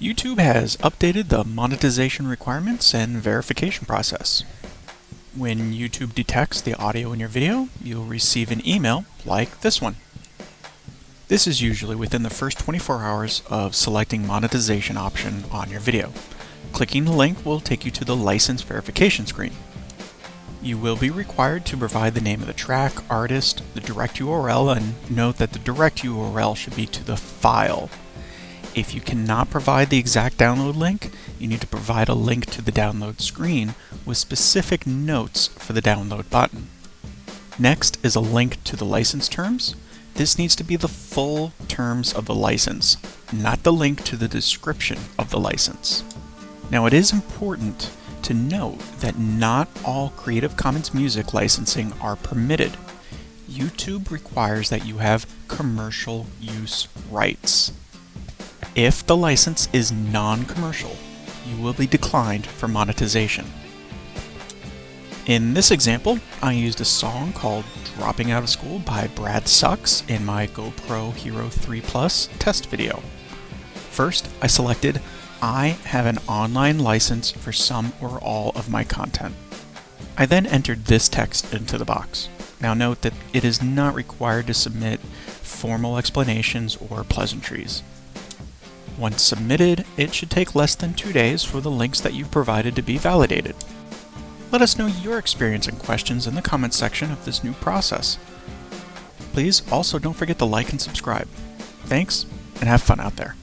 YouTube has updated the monetization requirements and verification process. When YouTube detects the audio in your video, you'll receive an email like this one. This is usually within the first 24 hours of selecting monetization option on your video. Clicking the link will take you to the license verification screen. You will be required to provide the name of the track, artist, the direct URL, and note that the direct URL should be to the file if you cannot provide the exact download link, you need to provide a link to the download screen with specific notes for the download button. Next is a link to the license terms. This needs to be the full terms of the license, not the link to the description of the license. Now it is important to note that not all Creative Commons music licensing are permitted. YouTube requires that you have commercial use rights. If the license is non-commercial, you will be declined for monetization. In this example, I used a song called Dropping Out of School by Brad Sucks in my GoPro Hero 3 Plus test video. First, I selected I have an online license for some or all of my content. I then entered this text into the box. Now note that it is not required to submit formal explanations or pleasantries. Once submitted, it should take less than two days for the links that you've provided to be validated. Let us know your experience and questions in the comments section of this new process. Please also don't forget to like and subscribe. Thanks, and have fun out there.